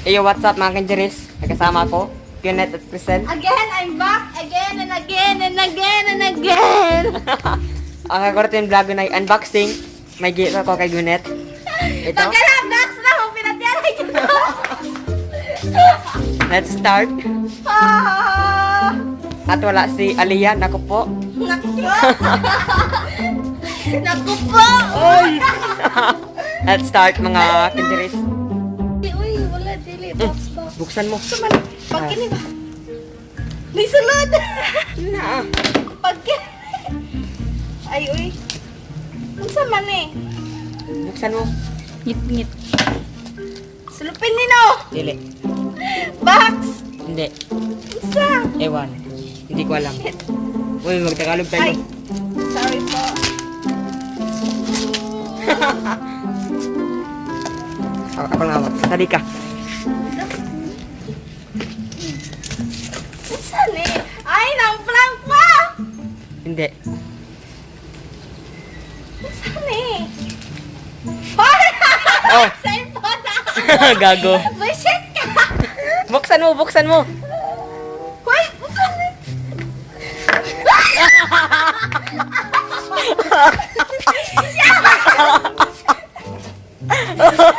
Iyo, what's up mga kanjeris? Nagkasama ko, Kenneth at Crisel. Again, I'm back again and again and again and again. Ang kaguratin vlog ko na yung unboxing. May gift ako kay Gwyneth. Ito. Pagkalap, Dax na ako pinatyaray ko. Let's start. Ah, At wala si Aliyah, naku po. Naku po. Naku po. Let's start mga kanjeris. Dili. Box, box. Buksan mo. Suman, pagkini ba? May sulod. Na. Pagkini. Ay, uy. Unsa man eh? Buksan mo. Ngit-ngit. Sulupin nino. Dili. Box. Hindi. Unsa? Ewan. Hindi ko alam. Uy, magtagalog tayo. Ay. Sorry po. Ako, ako lang hawak. Sali ka. Unsa ni? Ay, nang prank pa. Hindi. Ni? Hoy! Oh. Cellphone na. Gago. Bullshit ka. Buksan mo, buksan mo. Hoy, unsa ni?